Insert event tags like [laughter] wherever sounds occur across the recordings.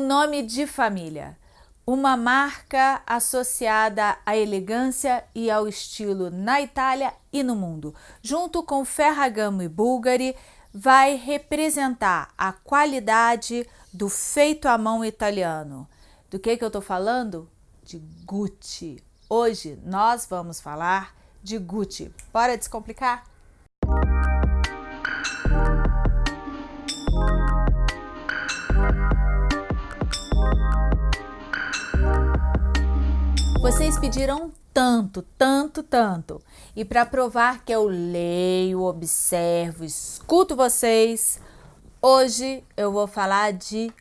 um nome de família, uma marca associada à elegância e ao estilo na Itália e no mundo. Junto com Ferragamo e Bulgari, vai representar a qualidade do feito à mão italiano. Do que, que eu estou falando? De Gucci. Hoje nós vamos falar de Gucci. Bora descomplicar? Vocês pediram tanto, tanto, tanto. E para provar que eu leio, observo, escuto vocês, hoje eu vou falar de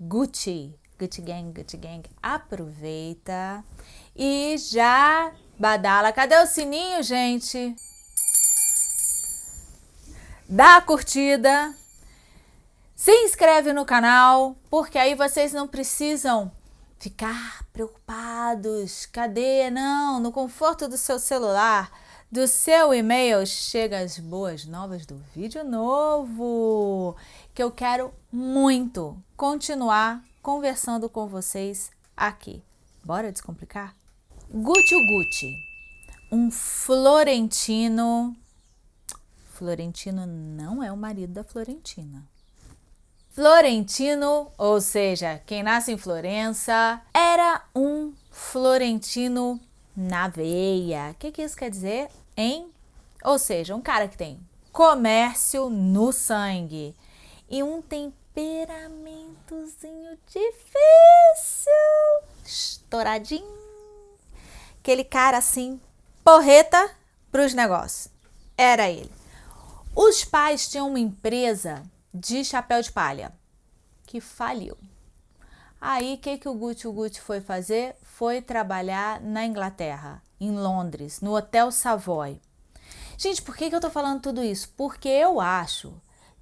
Gucci. Gucci Gang, Gucci Gang. Aproveita e já badala. Cadê o sininho, gente? Dá a curtida. Se inscreve no canal, porque aí vocês não precisam ficar preocupados. Cadê? Não, no conforto do seu celular, do seu e-mail, chega as boas novas do vídeo novo, que eu quero muito continuar conversando com vocês aqui. Bora descomplicar? Gucci Gucci, um florentino. Florentino não é o marido da Florentina. Florentino, ou seja, quem nasce em Florença, era um florentino na veia. O que, que isso quer dizer, hein? Ou seja, um cara que tem comércio no sangue e um temperamentozinho difícil, estouradinho. Aquele cara assim, porreta para os negócios. Era ele. Os pais tinham uma empresa de chapéu de palha, que faliu. Aí, o que, que o Gucci o Gucci foi fazer? Foi trabalhar na Inglaterra, em Londres, no Hotel Savoy. Gente, por que, que eu tô falando tudo isso? Porque eu acho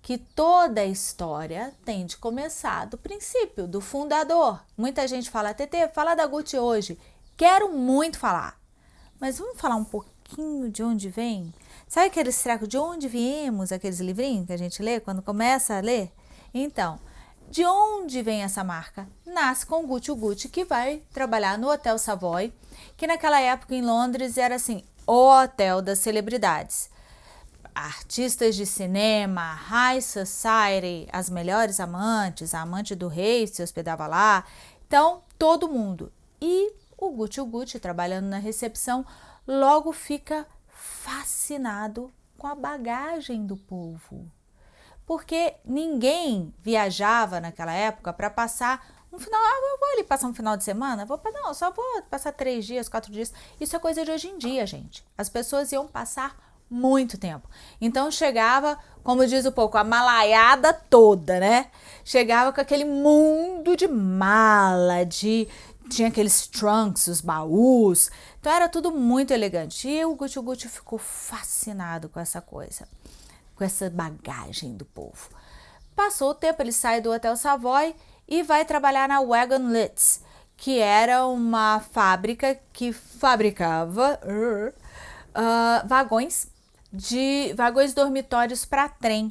que toda a história tem de começar do princípio, do fundador. Muita gente fala, TT, fala da Gucci hoje. Quero muito falar, mas vamos falar um pouquinho de onde vem? Sabe aqueles tracos de onde viemos, aqueles livrinhos que a gente lê quando começa a ler? Então, de onde vem essa marca? Nasce com o Gucci Gucci, que vai trabalhar no Hotel Savoy, que naquela época em Londres era assim, o hotel das celebridades. Artistas de cinema, high society, as melhores amantes, a amante do rei se hospedava lá. Então, todo mundo. E o Gucci Gucci, trabalhando na recepção, logo fica fascinado com a bagagem do povo. Porque ninguém viajava naquela época para passar um final, ah, vou ali passar um final de semana, vou não, só vou passar três dias, quatro dias. Isso é coisa de hoje em dia, gente. As pessoas iam passar muito tempo. Então chegava, como diz o pouco, a malaiada toda, né? Chegava com aquele mundo de mala, de, tinha aqueles trunks, os baús, então era tudo muito elegante. E o Gucci Gucci ficou fascinado com essa coisa, com essa bagagem do povo. Passou o tempo, ele sai do Hotel Savoy e vai trabalhar na Wagon Litz, que era uma fábrica que fabricava uh, vagões de vagões dormitórios para trem.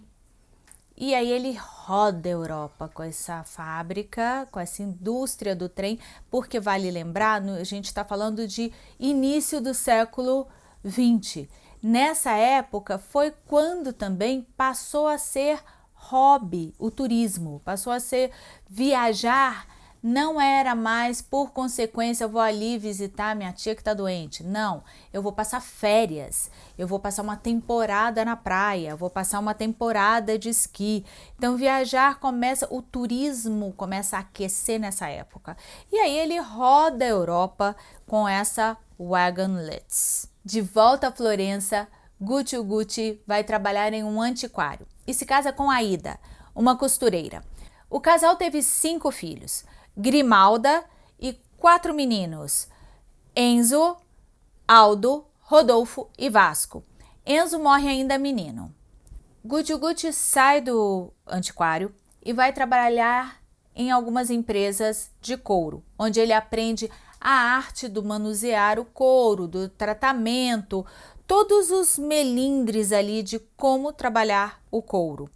E aí ele roda a Europa com essa fábrica, com essa indústria do trem, porque vale lembrar, a gente está falando de início do século 20. Nessa época foi quando também passou a ser hobby o turismo, passou a ser viajar não era mais, por consequência, eu vou ali visitar minha tia que está doente. Não, eu vou passar férias, eu vou passar uma temporada na praia, vou passar uma temporada de esqui. Então, viajar começa, o turismo começa a aquecer nessa época. E aí ele roda a Europa com essa Wagonlets. De volta a Florença, Gucci Gucci vai trabalhar em um antiquário e se casa com Aida, uma costureira. O casal teve cinco filhos. Grimalda e quatro meninos, Enzo, Aldo, Rodolfo e Vasco. Enzo morre ainda menino. Gucci sai do antiquário e vai trabalhar em algumas empresas de couro, onde ele aprende a arte do manusear o couro, do tratamento, todos os melindres ali de como trabalhar o couro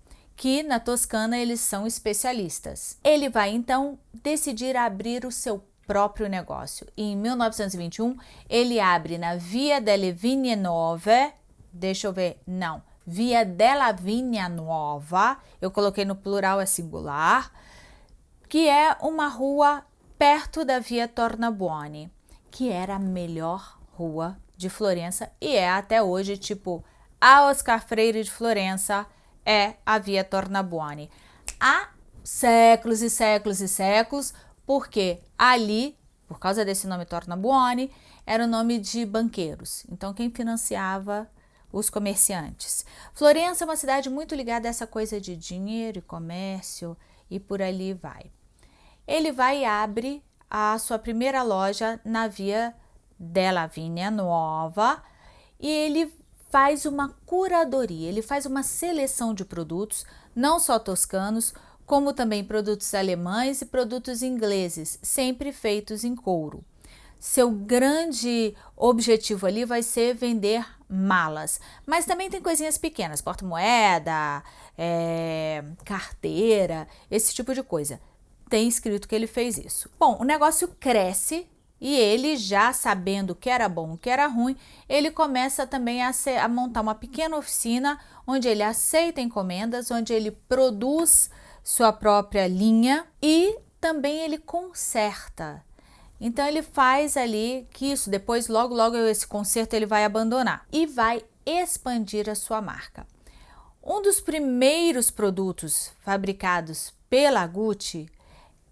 que na Toscana eles são especialistas. Ele vai então decidir abrir o seu próprio negócio. E em 1921 ele abre na Via delle Vigne Nove, deixa eu ver, não, Via della Vigna Nova, eu coloquei no plural é singular, que é uma rua perto da Via Tornabuoni, que era a melhor rua de Florença e é até hoje, tipo, a Oscar Freire de Florença é a Via Tornabuoni. Há séculos e séculos e séculos, porque ali, por causa desse nome Tornabuoni, era o nome de banqueiros. Então, quem financiava os comerciantes. Florença é uma cidade muito ligada a essa coisa de dinheiro e comércio e por ali vai. Ele vai e abre a sua primeira loja na Via della Vigna Nova e ele faz uma curadoria, ele faz uma seleção de produtos, não só toscanos, como também produtos alemães e produtos ingleses, sempre feitos em couro. Seu grande objetivo ali vai ser vender malas, mas também tem coisinhas pequenas, porta-moeda, é, carteira, esse tipo de coisa. Tem escrito que ele fez isso. Bom, o negócio cresce e ele, já sabendo o que era bom, o que era ruim, ele começa também a, ser, a, montar uma pequena oficina onde ele aceita encomendas, onde ele produz sua própria linha e também ele conserta. Então ele faz ali que isso depois logo logo esse conserto ele vai abandonar e vai expandir a sua marca. Um dos primeiros produtos fabricados pela Gucci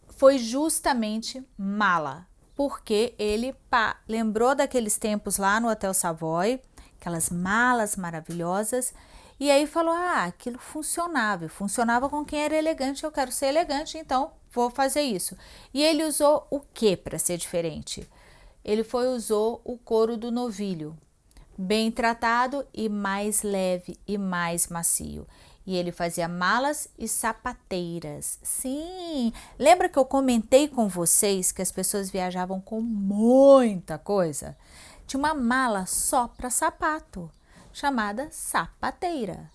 foi justamente mala, porque ele pá, lembrou daqueles tempos lá no Hotel Savoy, aquelas malas maravilhosas, e aí falou: "Ah, aquilo funcionava, funcionava com quem era elegante, eu quero ser elegante, então vou fazer isso. E ele usou o que para ser diferente? Ele foi usou o couro do novilho, bem tratado e mais leve e mais macio. E ele fazia malas e sapateiras. Sim, lembra que eu comentei com vocês que as pessoas viajavam com muita coisa? Tinha uma mala só para sapato, chamada sapateira.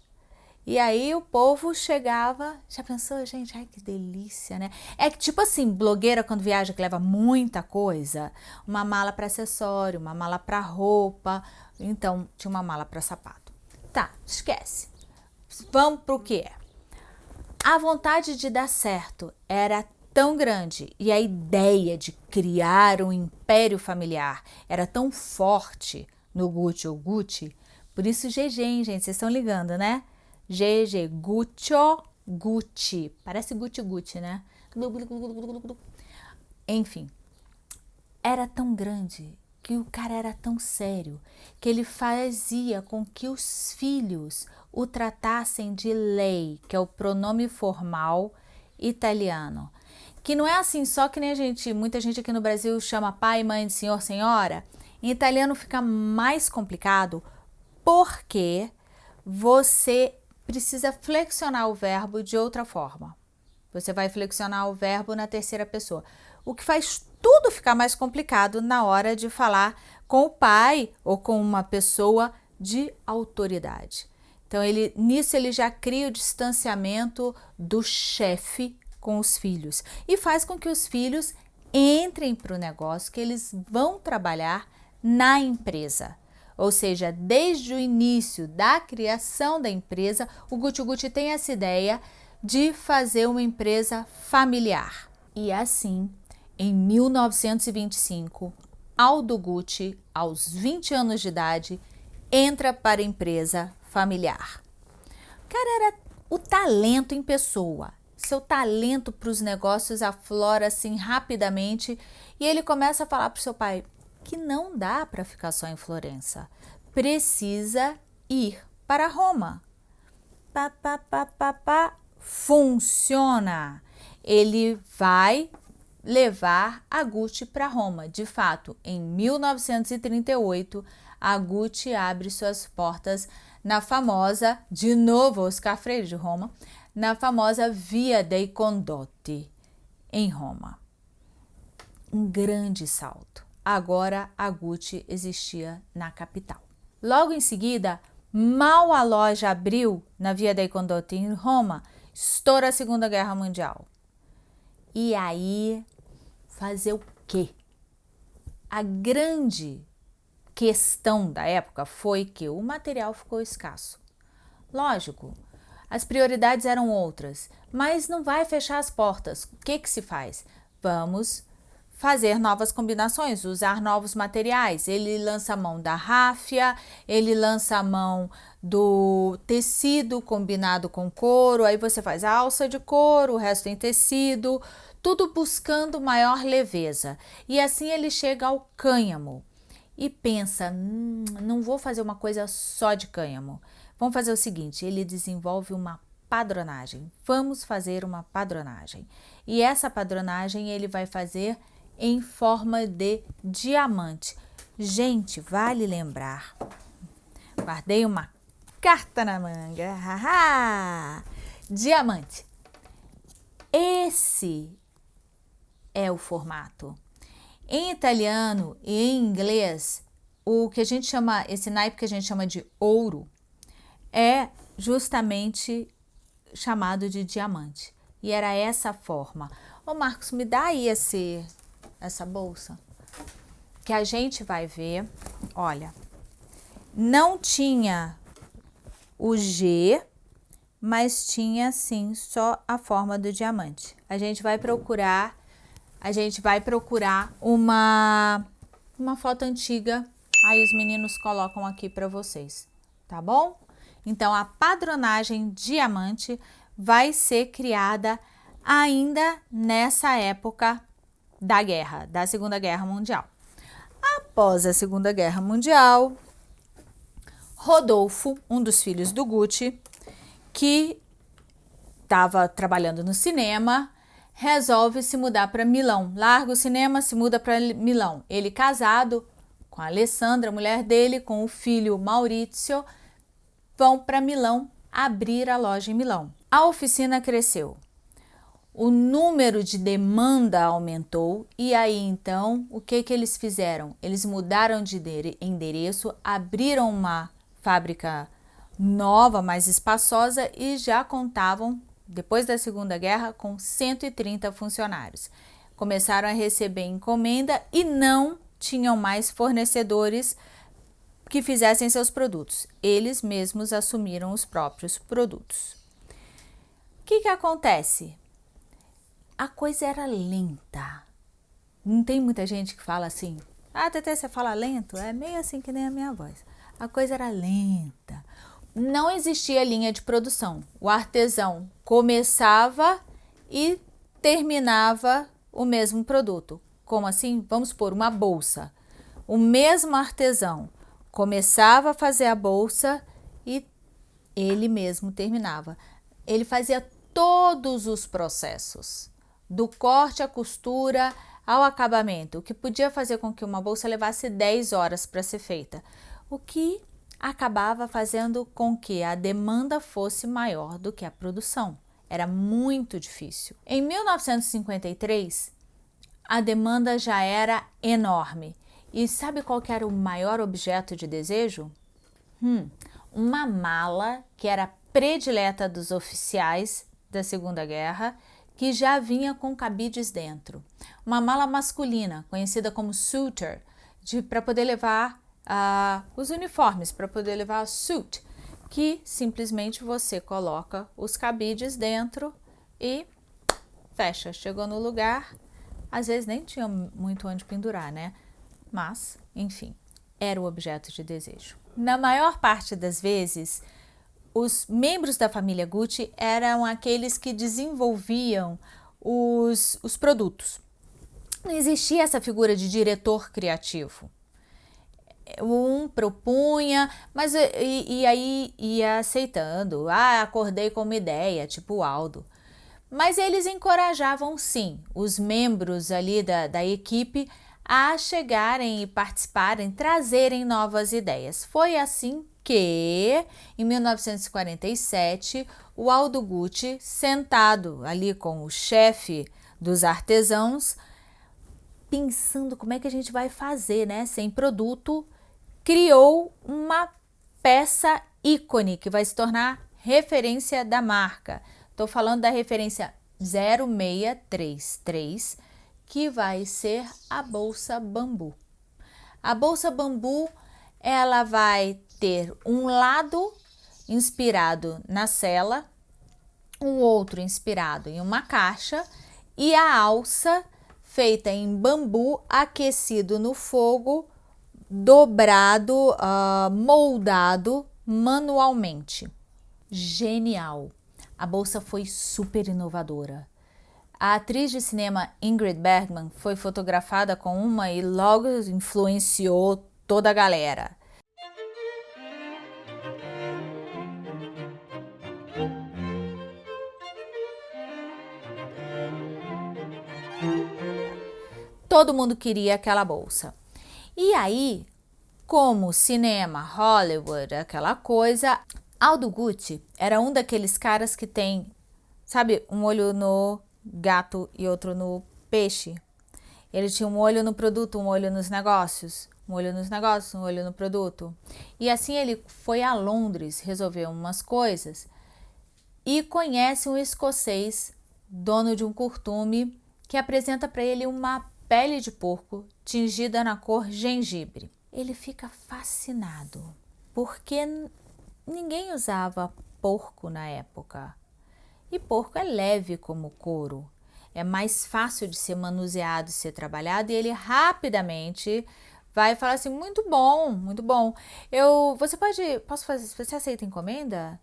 E aí o povo chegava, já pensou, gente, ai que delícia, né? É que tipo assim, blogueira quando viaja que leva muita coisa, uma mala para acessório, uma mala para roupa, então tinha uma mala para sapato. Tá, esquece. Vamos pro que é. A vontade de dar certo era tão grande e a ideia de criar um império familiar era tão forte no Gucci ou Gucci, por isso GG, hein, gente, vocês estão ligando, né? GG, Guccio, Gucci. Parece Gucci Gucci, né? Enfim, era tão grande que o cara era tão sério que ele fazia com que os filhos o tratassem de lei, que é o pronome formal italiano. Que não é assim só que nem a gente, muita gente aqui no Brasil chama pai, mãe, senhor, senhora. Em italiano fica mais complicado porque você precisa flexionar o verbo de outra forma. Você vai flexionar o verbo na terceira pessoa, o que faz tudo ficar mais complicado na hora de falar com o pai ou com uma pessoa de autoridade. Então, ele, nisso ele já cria o distanciamento do chefe com os filhos e faz com que os filhos entrem para o negócio, que eles vão trabalhar na empresa. Ou seja, desde o início da criação da empresa, o Gucci Gucci tem essa ideia de fazer uma empresa familiar. E assim, em 1925, Aldo Gucci, aos 20 anos de idade, entra para a empresa familiar. O cara era o talento em pessoa. Seu talento para os negócios aflora assim rapidamente e ele começa a falar para o seu pai: que não dá para ficar só em Florença. Precisa ir para Roma. Pá, pá, pá, pá, pá, funciona. Ele vai levar a Gucci para Roma. De fato, em 1938, a Gucci abre suas portas na famosa, de novo Oscar Freire de Roma, na famosa Via dei Condotti, em Roma. Um grande salto agora a Gucci existia na capital. Logo em seguida, mal a loja abriu na Via dei Condotti em Roma, estoura a Segunda Guerra Mundial. E aí, fazer o quê? A grande questão da época foi que o material ficou escasso. Lógico, as prioridades eram outras, mas não vai fechar as portas. O que, que se faz? Vamos fazer novas combinações, usar novos materiais. Ele lança a mão da ráfia, ele lança a mão do tecido combinado com couro, aí você faz alça de couro, o resto em tecido, tudo buscando maior leveza. E assim ele chega ao cânhamo e pensa, hum, não vou fazer uma coisa só de cânhamo. Vamos fazer o seguinte, ele desenvolve uma padronagem. Vamos fazer uma padronagem. E essa padronagem ele vai fazer em forma de diamante. Gente, vale lembrar, guardei uma carta na manga, [laughs] diamante. Esse é o formato. Em italiano e em inglês, o que a gente chama, esse naipe que a gente chama de ouro, é justamente chamado de diamante. E era essa forma. Ô Marcos, me dá aí esse, essa bolsa. Que a gente vai ver, olha, não tinha o G, mas tinha sim só a forma do diamante. A gente vai procurar, a gente vai procurar uma, uma foto antiga, aí os meninos colocam aqui para vocês, tá bom? Então, a padronagem diamante vai ser criada ainda nessa época da guerra, da Segunda Guerra Mundial. Após a Segunda Guerra Mundial, Rodolfo, um dos filhos do Gucci, que estava trabalhando no cinema, resolve se mudar para Milão. Larga o cinema, se muda para Milão. Ele casado com a Alessandra, mulher dele, com o filho Maurizio, vão para Milão abrir a loja em Milão. A oficina cresceu o número de demanda aumentou e aí então o que que eles fizeram? Eles mudaram de endereço, abriram uma fábrica nova, mais espaçosa e já contavam, depois da Segunda Guerra, com 130 funcionários. Começaram a receber encomenda e não tinham mais fornecedores que fizessem seus produtos. Eles mesmos assumiram os próprios produtos. O que, que acontece? a coisa era lenta. Não tem muita gente que fala assim, ah, Tete, você fala lento? É meio assim que nem a minha voz. A coisa era lenta. Não existia linha de produção. O artesão começava e terminava o mesmo produto. Como assim? Vamos por uma bolsa. O mesmo artesão começava a fazer a bolsa e ele mesmo terminava. Ele fazia todos os processos do corte à costura ao acabamento, o que podia fazer com que uma bolsa levasse 10 horas para ser feita, o que acabava fazendo com que a demanda fosse maior do que a produção. Era muito difícil. Em 1953, a demanda já era enorme. E sabe qual era o maior objeto de desejo? Hum, uma mala que era predileta dos oficiais da Segunda Guerra que já vinha com cabides dentro. Uma mala masculina, conhecida como suitor, para poder levar uh, os uniformes, para poder levar a suit, que simplesmente você coloca os cabides dentro e fecha. Chegou no lugar, às vezes nem tinha muito onde pendurar, né? Mas, enfim, era o objeto de desejo. Na maior parte das vezes, os membros da família Gucci eram aqueles que desenvolviam os, os produtos. Não existia essa figura de diretor criativo. Um propunha, mas e, e aí ia aceitando. Ah, acordei com uma ideia, tipo Aldo. Mas eles encorajavam sim os membros ali da, da equipe a chegarem e participarem, trazerem novas ideias. Foi assim que, em 1947, o Aldo Gucci, sentado ali com o chefe dos artesãos, pensando como é que a gente vai fazer, né, sem produto, criou uma peça ícone que vai se tornar referência da marca. Estou falando da referência 0633, que vai ser a bolsa bambu. A bolsa bambu, ela vai ter um lado inspirado na cela, um outro inspirado em uma caixa e a alça feita em bambu aquecido no fogo, dobrado, uh, moldado manualmente. Genial! A bolsa foi super inovadora. A atriz de cinema Ingrid Bergman foi fotografada com uma e logo influenciou toda a galera. Todo mundo queria aquela bolsa. E aí, como cinema, Hollywood, aquela coisa, Aldo Gucci era um daqueles caras que tem, sabe, um olho no gato e outro no peixe. Ele tinha um olho no produto, um olho nos negócios, um olho nos negócios, um olho no produto. E assim ele foi a Londres resolver umas coisas e conhece um escocês, dono de um curtume, que apresenta para ele uma pele de porco tingida na cor gengibre. Ele fica fascinado, porque Ninguém usava porco na época. E porco é leve como couro. É mais fácil de ser manuseado e ser trabalhado e ele rapidamente vai falar assim, muito bom, muito bom. Eu, você pode, posso fazer, você aceita encomenda?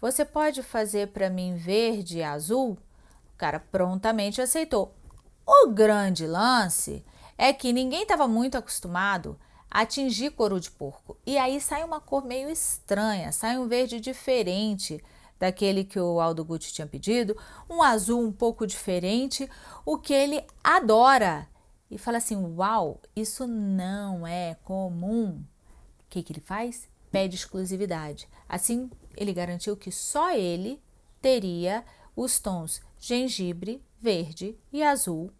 Você pode fazer para mim verde e azul? O cara prontamente aceitou. O grande lance é que ninguém estava muito acostumado atingir couro de porco. E aí sai uma cor meio estranha, sai um verde diferente daquele que o Aldo Gucci tinha pedido, um azul um pouco diferente, o que ele adora. E fala assim, uau, isso não é comum. O que, que ele faz? Pede exclusividade. Assim, ele garantiu que só ele teria os tons gengibre, verde e azul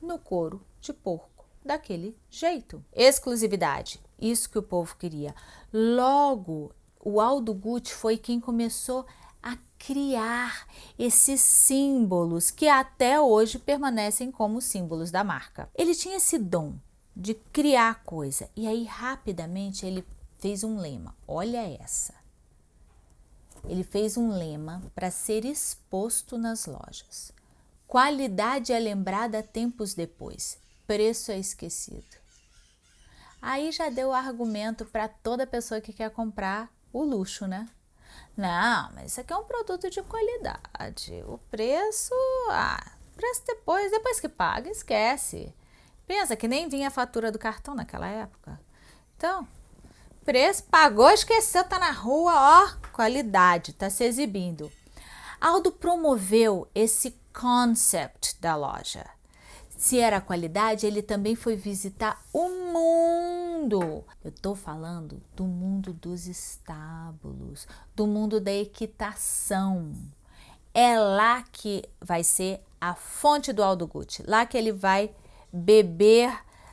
no couro de porco daquele jeito. Exclusividade, isso que o povo queria. Logo, o Aldo Gucci foi quem começou a criar esses símbolos que até hoje permanecem como símbolos da marca. Ele tinha esse dom de criar coisa e aí rapidamente ele fez um lema. Olha essa. Ele fez um lema para ser exposto nas lojas. Qualidade é lembrada tempos depois preço é esquecido. Aí já deu argumento para toda pessoa que quer comprar o luxo, né? Não, mas isso aqui é um produto de qualidade. O preço, ah, preço depois, depois que paga, esquece. Pensa que nem vinha a fatura do cartão naquela época. Então, preço, pagou, esqueceu, tá na rua, ó, qualidade, tá se exibindo. Aldo promoveu esse concept da loja. Se era qualidade, ele também foi visitar o mundo. Eu estou falando do mundo dos estábulos, do mundo da equitação. É lá que vai ser a fonte do Aldo Gucci, lá que ele vai beber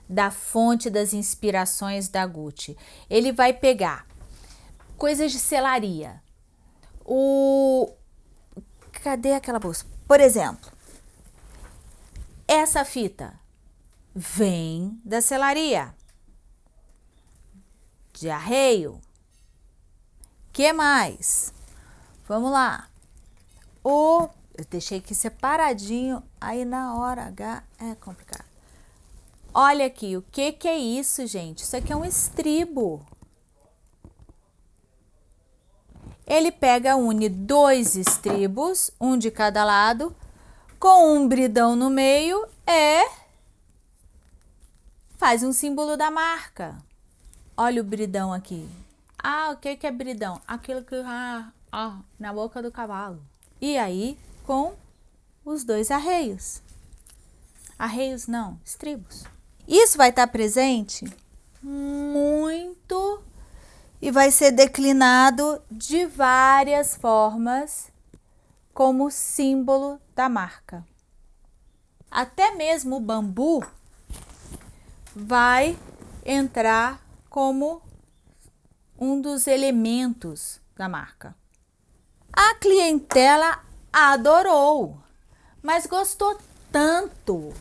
da fonte das inspirações da Gucci. Ele vai pegar coisas de selaria. O cadê aquela bolsa? Por exemplo, essa fita vem da selaria. De arreio. Que mais? Vamos lá. O eu deixei aqui separadinho, aí na hora H é complicado. Olha aqui, o que que é isso, gente? Isso aqui é um estribo. Ele pega, une dois estribos, um de cada lado, com um bridão no meio é faz um símbolo da marca. Olha o bridão aqui. Ah, o que, que é bridão? Aquilo que ah, ah, na boca do cavalo. E aí, com os dois arreios. Arreios não, estribos. Isso vai estar presente muito e vai ser declinado de várias formas como símbolo da marca. Até mesmo o bambu vai entrar como um dos elementos da marca. A clientela adorou, mas gostou tanto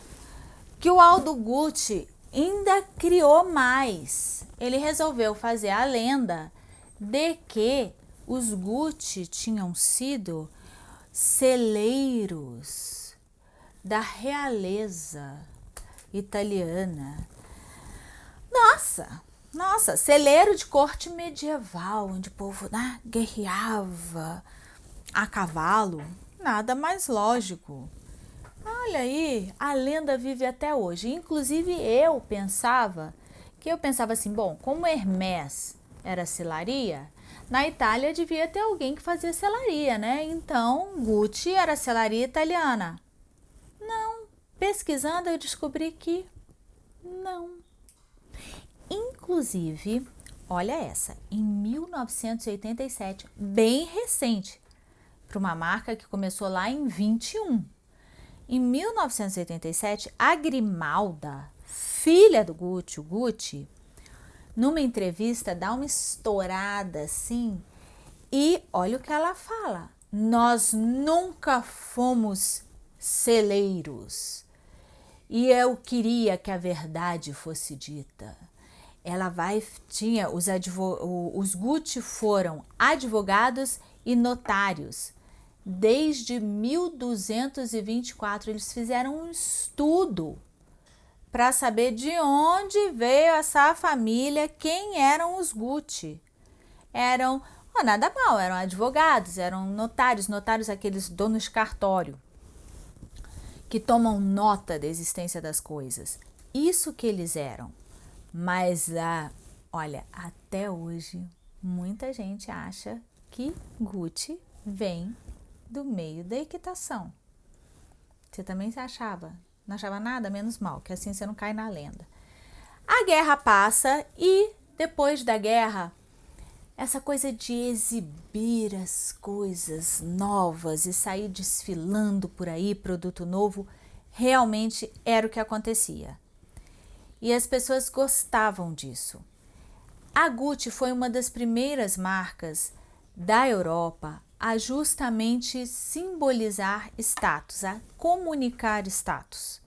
que o Aldo Gucci ainda criou mais. Ele resolveu fazer a lenda de que os Gucci tinham sido celeiros da realeza italiana. Nossa, nossa, celeiro de corte medieval, onde o povo né, guerreava a cavalo. Nada mais lógico. Olha aí, a lenda vive até hoje. Inclusive eu pensava, que eu pensava assim, bom, como Hermès era selaria, na Itália devia ter alguém que fazia selaria, né? Então, Gucci era selaria italiana. Não, pesquisando eu descobri que não. Inclusive, olha essa, em 1987, bem recente, para uma marca que começou lá em 21. Em 1987, a Grimalda, filha do Gucci, Gucci, numa entrevista dá uma estourada assim e olha o que ela fala. Nós nunca fomos celeiros e eu queria que a verdade fosse dita. Ela vai, tinha, os, os Gucci foram advogados e notários desde 1224 eles fizeram um estudo para saber de onde veio essa família, quem eram os Gucci. Eram, oh, nada mal, eram advogados, eram notários, notários aqueles donos de cartório, que tomam nota da existência das coisas. Isso que eles eram. Mas, ah, olha, até hoje, muita gente acha que Gucci vem do meio da equitação. Você também se achava? Não achava nada? Menos mal, que assim você não cai na lenda. A guerra passa e depois da guerra, essa coisa de exibir as coisas novas e sair desfilando por aí, produto novo, realmente era o que acontecia. E as pessoas gostavam disso. A Gucci foi uma das primeiras marcas da Europa a justamente simbolizar status, a comunicar status.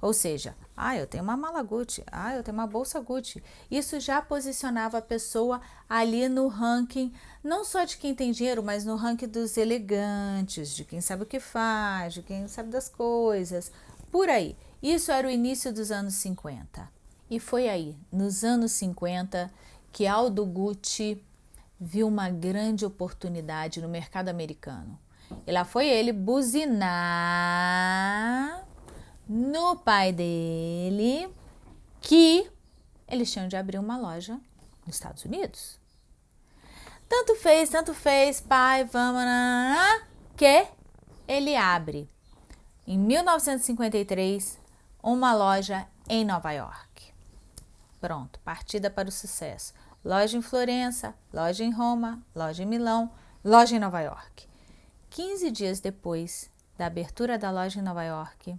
Ou seja, ah, eu tenho uma mala Gucci, ah, eu tenho uma bolsa Gucci. Isso já posicionava a pessoa ali no ranking, não só de quem tem dinheiro, mas no ranking dos elegantes, de quem sabe o que faz, de quem sabe das coisas, por aí. Isso era o início dos anos 50. E foi aí, nos anos 50, que Aldo Gucci viu uma grande oportunidade no mercado americano. E lá foi ele buzinar no pai dele que eles tinham de abrir uma loja nos Estados Unidos. Tanto fez, tanto fez, pai, vamos, que ele abre em 1953 uma loja em Nova York. Pronto, partida para o sucesso loja em Florença, loja em Roma, loja em Milão, loja em Nova York. 15 dias depois da abertura da loja em Nova York,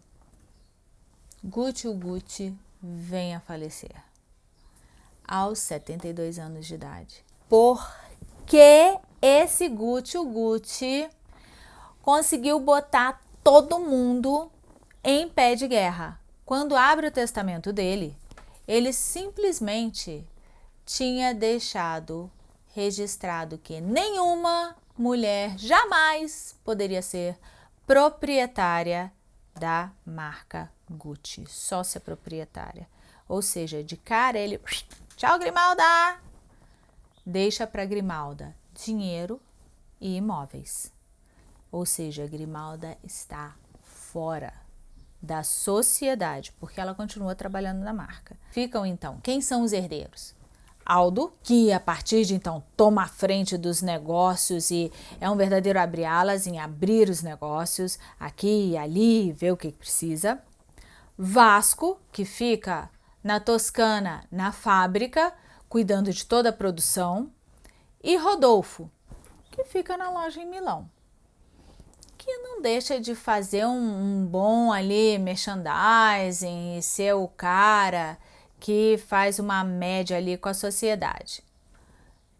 Gucci Gucci vem a falecer aos 72 anos de idade. Por que esse Gucci Gucci conseguiu botar todo mundo em pé de guerra? Quando abre o testamento dele, ele simplesmente tinha deixado registrado que nenhuma mulher jamais poderia ser proprietária da marca Gucci, sócia proprietária. Ou seja, de cara ele, tchau Grimalda, deixa para Grimalda dinheiro e imóveis. Ou seja, Grimalda está fora da sociedade, porque ela continua trabalhando na marca. Ficam então, quem são os herdeiros? Aldo, que a partir de então toma a frente dos negócios e é um verdadeiro abrir-alas em abrir os negócios aqui e ali, ver o que precisa. Vasco, que fica na Toscana, na fábrica, cuidando de toda a produção. E Rodolfo, que fica na loja em Milão, que não deixa de fazer um, um bom ali merchandising e ser o cara que faz uma média ali com a sociedade.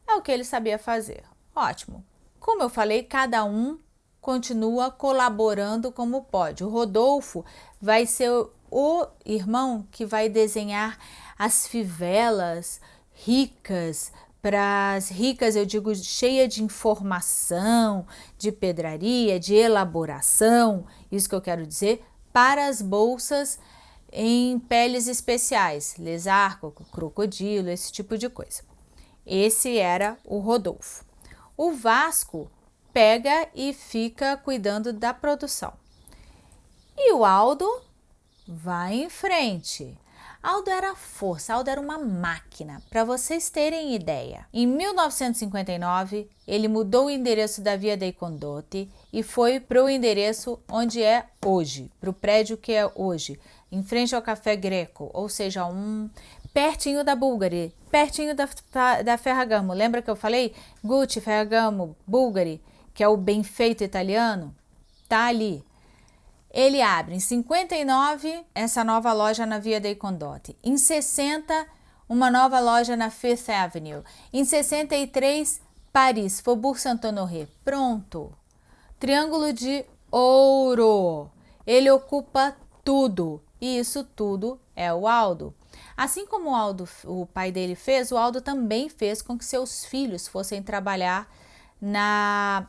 É o que ele sabia fazer. Ótimo. Como eu falei, cada um continua colaborando como pode. O Rodolfo vai ser o irmão que vai desenhar as fivelas ricas, para as ricas, eu digo cheia de informação, de pedraria, de elaboração, isso que eu quero dizer, para as bolsas em peles especiais, lesarco, crocodilo, esse tipo de coisa. Esse era o Rodolfo. O Vasco pega e fica cuidando da produção. E o Aldo vai em frente. Aldo era força, Aldo era uma máquina, para vocês terem ideia. Em 1959, ele mudou o endereço da Via dei Condotti e foi para o endereço onde é hoje, para o prédio que é hoje, em frente ao Café Greco, ou seja, um pertinho da Bulgari, pertinho da, da Ferragamo. Lembra que eu falei? Gucci, Ferragamo, Bulgari, que é o bem feito italiano? Tá ali. Ele abre em 59 essa nova loja na Via dei Condotti. Em 60, uma nova loja na Fifth Avenue. Em 63, Paris, Faubourg Saint-Honoré. Pronto. Triângulo de ouro. Ele ocupa tudo. E isso tudo é o Aldo. Assim como o Aldo, o pai dele fez, o Aldo também fez com que seus filhos fossem trabalhar na,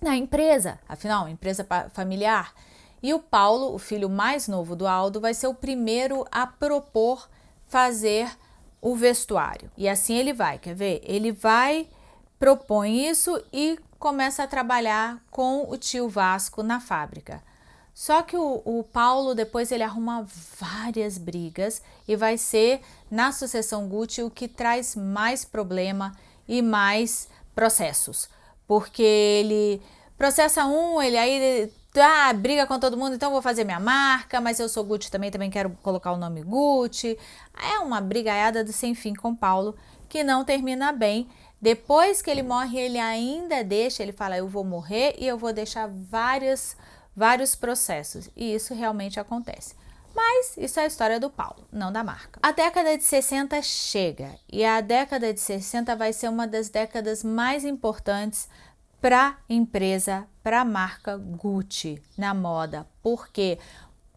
na empresa, afinal, empresa familiar. E o Paulo, o filho mais novo do Aldo, vai ser o primeiro a propor fazer o vestuário. E assim ele vai, quer ver? Ele vai, propõe isso e começa a trabalhar com o tio Vasco na fábrica. Só que o, o, Paulo depois ele arruma várias brigas e vai ser na sucessão Gucci o que traz mais problema e mais processos. Porque ele processa um, ele aí ah, briga com todo mundo, então vou fazer minha marca, mas eu sou Gucci também, também quero colocar o nome Gucci. É uma brigaiada do sem fim com Paulo, que não termina bem. Depois que ele morre, ele ainda deixa, ele fala, eu vou morrer e eu vou deixar vários, vários processos. E isso realmente acontece. Mas isso é a história do Paulo, não da marca. A década de 60 chega e a década de 60 vai ser uma das décadas mais importantes para a empresa, para a marca Gucci na moda, porque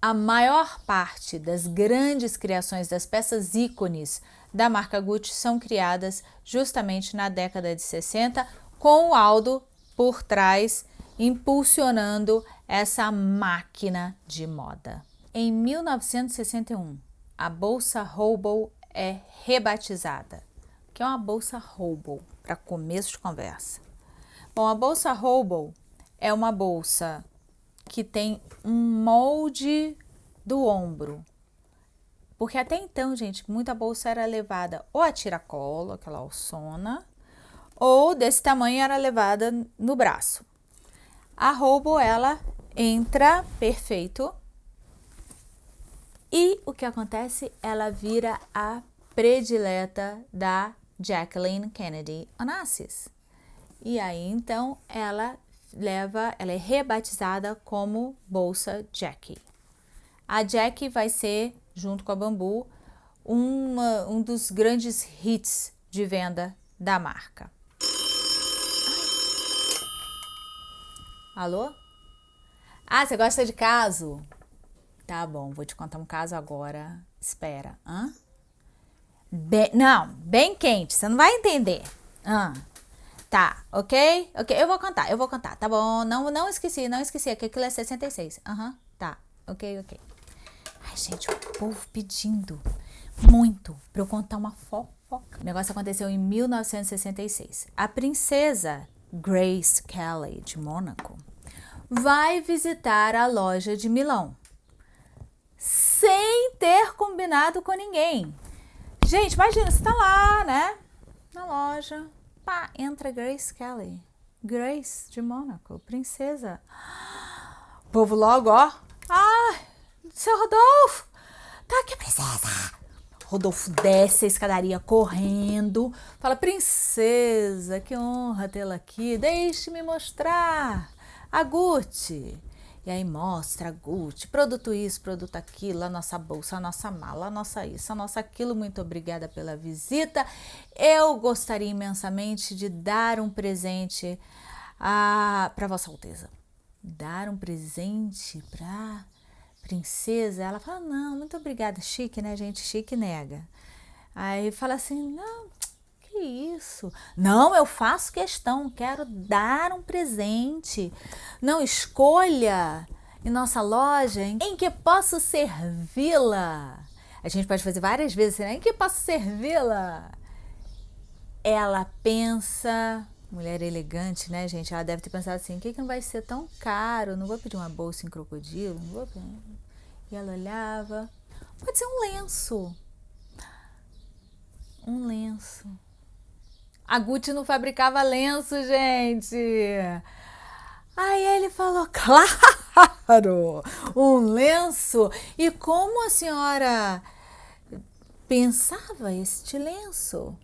a maior parte das grandes criações das peças ícones da marca Gucci são criadas justamente na década de 60, com o Aldo por trás, impulsionando essa máquina de moda. Em 1961, a bolsa Hobo é rebatizada, que é uma bolsa Hobo, para começo de conversa. Bom, a bolsa Hobo é uma bolsa que tem um molde do ombro. Porque até então, gente, muita bolsa era levada ou a tiracolo, aquela alçona, ou desse tamanho era levada no braço. A Hobo, ela entra perfeito e o que acontece? Ela vira a predileta da Jacqueline Kennedy Onassis. E aí então ela leva, ela é rebatizada como bolsa Jack. A Jack vai ser, junto com a Bambu, uma, um dos grandes hits de venda da marca. Alô? Ah, você gosta de caso? Tá bom, vou te contar um caso agora. Espera. Hã? Be não, bem quente, você não vai entender. Hã? Tá, ok? Ok, eu vou contar, eu vou contar, tá bom? Não, não esqueci, não esqueci, que aquilo é 66. Aham, uhum, tá, ok, ok. Gente, o povo pedindo muito pra eu contar uma fofoca. O negócio aconteceu em 1966. A princesa Grace Kelly, de Mônaco, vai visitar a loja de Milão. Sem ter combinado com ninguém. Gente, imagina, você tá lá, né? Na loja, Pá, entra Grace Kelly. Grace de Mônaco, princesa. O povo logo, ó. Ah, seu Rodolfo, tá aqui, princesa. Rodolfo desce a escadaria correndo, fala, princesa, que honra tê-la aqui, deixe-me mostrar a Gucci. E aí mostra a Gucci, produto isso, produto aquilo, a nossa bolsa, a nossa mala, a nossa isso, a nossa aquilo. Muito obrigada pela visita. Eu gostaria imensamente de dar um presente para Vossa Alteza. dar um presente pra princesa? Ela fala, não, muito obrigada. Chique, né, gente? Chique nega. Aí fala assim, não, que isso? Não, eu faço questão, quero dar um presente. Não, escolha em nossa loja em que posso servi-la. A gente pode fazer várias vezes, né? Em que posso servi-la? Ela pensa, mulher elegante, né, gente? Ela deve ter pensado assim: o que, que não vai ser tão caro? Não vou pedir uma bolsa em crocodilo, não vou. E ela olhava: pode ser um lenço. Um lenço. A Gucci não fabricava lenço, gente. Aí ele falou: [laughs] claro, um lenço. E como a senhora pensava este lenço?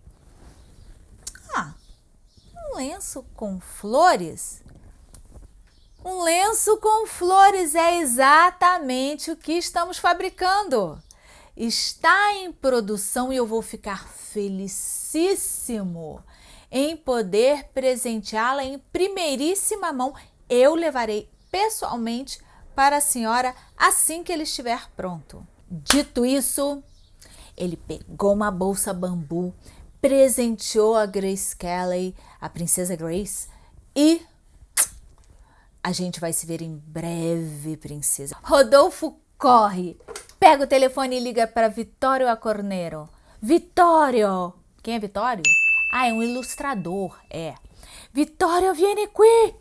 Um lenço com flores? Um lenço com flores é exatamente o que estamos fabricando. Está em produção e eu vou ficar felicíssimo em poder presenteá-la em primeiríssima mão. Eu levarei pessoalmente para a senhora assim que ele estiver pronto. Dito isso, ele pegou uma bolsa bambu, presenteou a Grace Kelly, a princesa Grace, e a gente vai se ver em breve, princesa. Rodolfo corre, pega o telefone e liga para Vitório Acorneiro. Vitório! Quem é Vitório? Ah, é um ilustrador, é. Vitório, viene qui!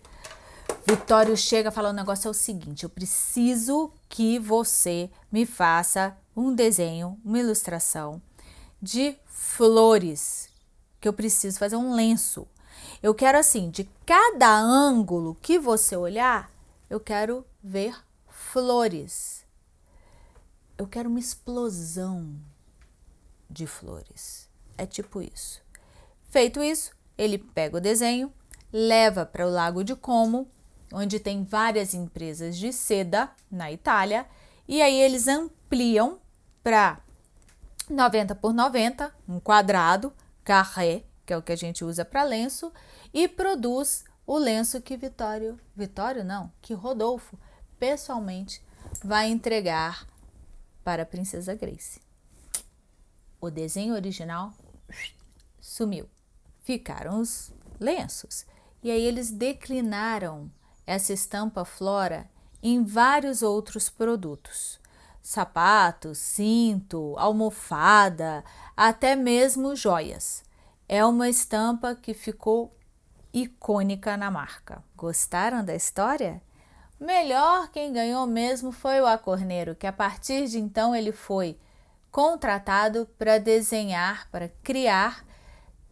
Vitório chega falando: o negócio é o seguinte, eu preciso que você me faça um desenho, uma ilustração de flores, que eu preciso fazer um lenço. Eu quero assim, de cada ângulo que você olhar, eu quero ver flores. Eu quero uma explosão de flores. É tipo isso. Feito isso, ele pega o desenho, leva para o Lago de Como, onde tem várias empresas de seda na Itália, e aí eles ampliam para 90 por 90, um quadrado, carré, que é o que a gente usa para lenço, e produz o lenço que Vitório, Vitório não, que Rodolfo pessoalmente vai entregar para a princesa Grace. O desenho original sumiu. Ficaram os lenços. E aí eles declinaram essa estampa flora em vários outros produtos sapato, cinto, almofada, até mesmo joias. É uma estampa que ficou icônica na marca. Gostaram da história? Melhor quem ganhou mesmo foi o Acorneiro, que a partir de então ele foi contratado para desenhar, para criar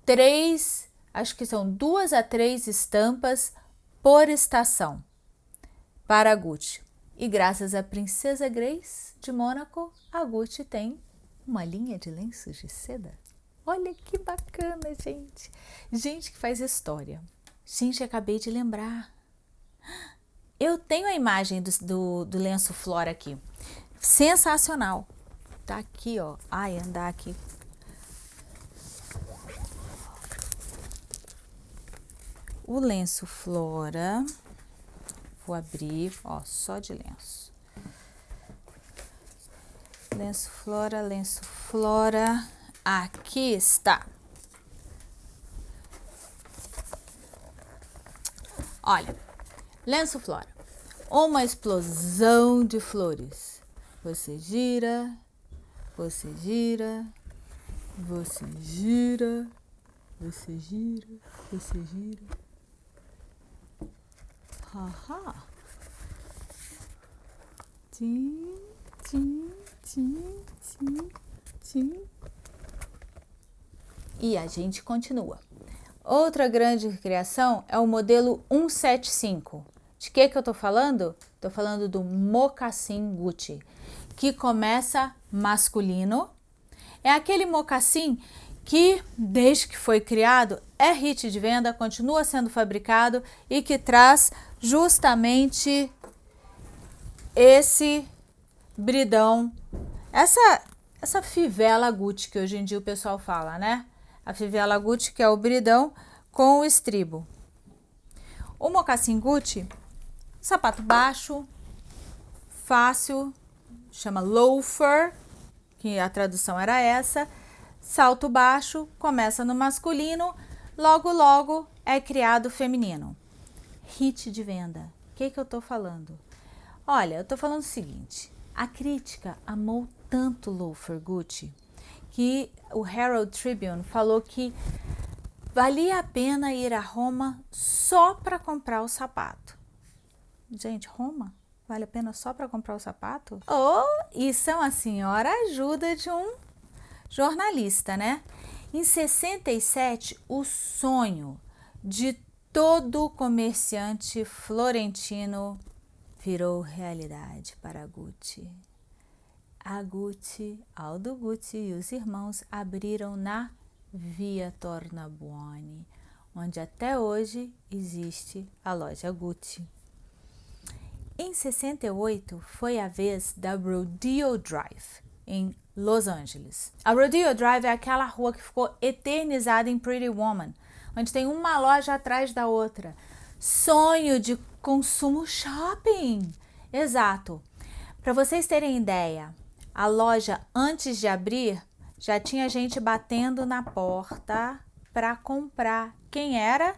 três, acho que são duas a três estampas por estação para a Gucci. E graças à Princesa Grace de Mônaco, a Gucci tem uma linha de lenços de seda. Olha que bacana, gente. Gente que faz história. Gente, acabei de lembrar. Eu tenho a imagem do, do, do lenço Flora aqui. Sensacional. Tá aqui, ó. Ai, andar aqui. O lenço Flora Vou abrir, ó, só de lenço. Lenço flora, lenço flora. Aqui está. Olha, lenço flora. Uma explosão de flores. Você gira, você gira, você gira, você gira, você gira. Haha. Tim, tim, tim, tim, tim. E a gente continua. Outra grande criação é o modelo 175. De que que eu tô falando? Tô falando do mocassim Gucci, que começa masculino. É aquele mocassim que desde que foi criado é hit de venda, continua sendo fabricado e que traz justamente esse bridão, essa, essa fivela Gucci que hoje em dia o pessoal fala, né? A fivela Gucci que é o bridão com o estribo. O mocassim Gucci Sapato baixo, fácil, chama loafer, que a tradução era essa. Salto baixo, começa no masculino, logo logo é criado feminino. Hit de venda. O que, que eu tô falando? Olha, eu tô falando o seguinte, a crítica amou tanto loafer Gucci que o Herald Tribune falou que valia a pena ir a Roma só para comprar o sapato. Gente, Roma? Vale a pena só para comprar o sapato? Oh, isso é uma senhora ajuda de um jornalista, né? Em 67, o sonho de todo comerciante florentino virou realidade para Gucci. A Gucci, Aldo Gucci e os irmãos abriram na Via Tornabuoni, onde até hoje existe a loja Gucci. Em 68 foi a vez da Rodeo Drive, em Los Angeles. A Rodeo Drive é aquela rua que ficou eternizada em Pretty Woman, onde tem uma loja atrás da outra. Sonho de consumo shopping! Exato. Para vocês terem ideia, a loja antes de abrir já tinha gente batendo na porta para comprar. Quem era?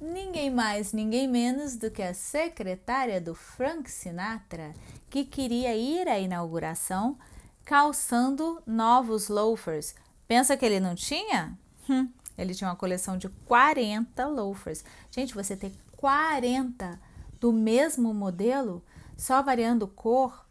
ninguém mais, ninguém menos do que a secretária do Frank Sinatra, que queria ir à inauguração calçando novos loafers. Pensa que ele não tinha? Hum, ele tinha uma coleção de 40 loafers. Gente, você ter 40 do mesmo modelo, só variando cor,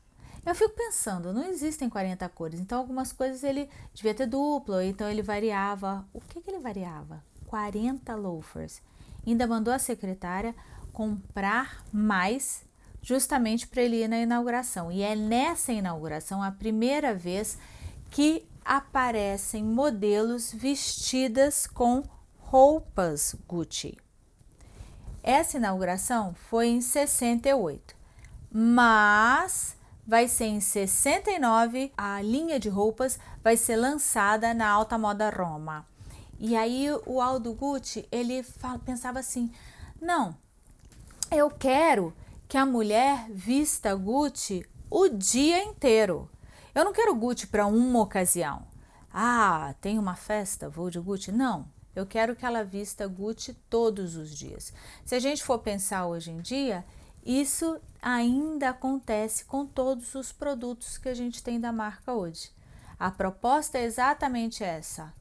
eu fico pensando, não existem 40 cores, então algumas coisas ele devia ter duplo, então ele variava. O que, que ele variava? 40 loafers ainda mandou a secretária comprar mais justamente para ele ir na inauguração. E é nessa inauguração a primeira vez que aparecem modelos vestidas com roupas Gucci. Essa inauguração foi em 68, mas vai ser em 69 a linha de roupas vai ser lançada na Alta Moda Roma. E aí o Aldo Gucci, ele fala, pensava assim, não, eu quero que a mulher vista Gucci o dia inteiro. Eu não quero Gucci para uma ocasião. Ah, tem uma festa, vou de Gucci. Não, eu quero que ela vista Gucci todos os dias. Se a gente for pensar hoje em dia, isso ainda acontece com todos os produtos que a gente tem da marca hoje. A proposta é exatamente essa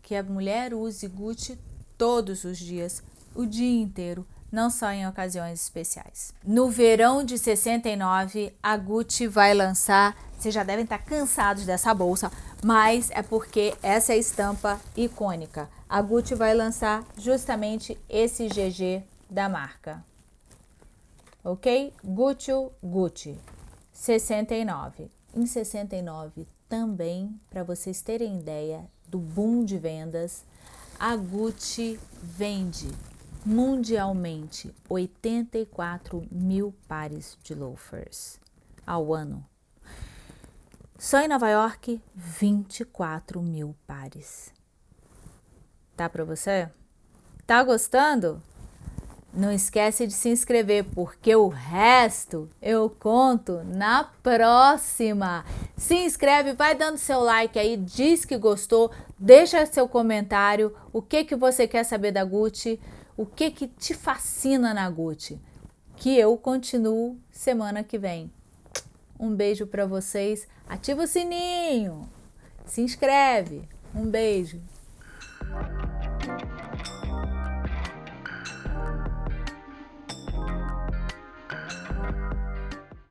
que a mulher use Gucci todos os dias, o dia inteiro, não só em ocasiões especiais. No verão de 69, a Gucci vai lançar, vocês já devem estar cansados dessa bolsa, mas é porque essa é a estampa icônica. A Gucci vai lançar justamente esse GG da marca. Ok? Gucci, Gucci. 69. Em 69 também, para vocês terem ideia, do boom de vendas, a Gucci vende mundialmente 84 mil pares de loafers ao ano. Só em Nova York, 24 mil pares. Tá para você? Tá gostando? Não esquece de se inscrever, porque o resto eu conto na próxima. Se inscreve, vai dando seu like aí, diz que gostou, deixa seu comentário, o que, que você quer saber da Gucci, o que, que te fascina na Gucci. Que eu continuo semana que vem. Um beijo para vocês, ativa o sininho, se inscreve, um beijo.